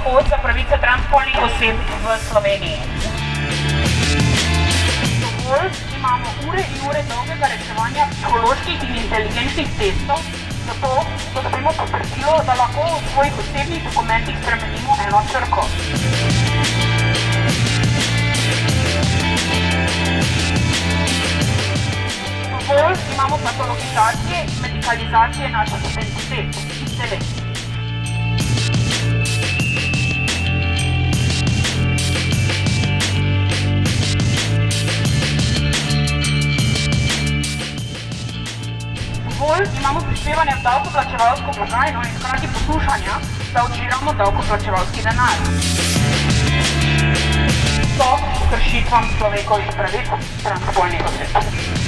shod za pravice transspolnih oseb v Sloveniji. Dovolj imamo ure in ure dolgega reševanja psiholoških in inteligenčnih testov, zato dobimo potrdilo, da lahko v svojih osebnih dokumentih spremenimo eno črko. Dovolj imamo patologizacije in medikalizacije naših identitet in teles. Dovolj imamo prispevanja v davkoplačevalsko blagajno in hkrati poslušanja, da odžiramo davkoplačevalski denar. Stop kršitvam človekovih pravic transspolnih oseb.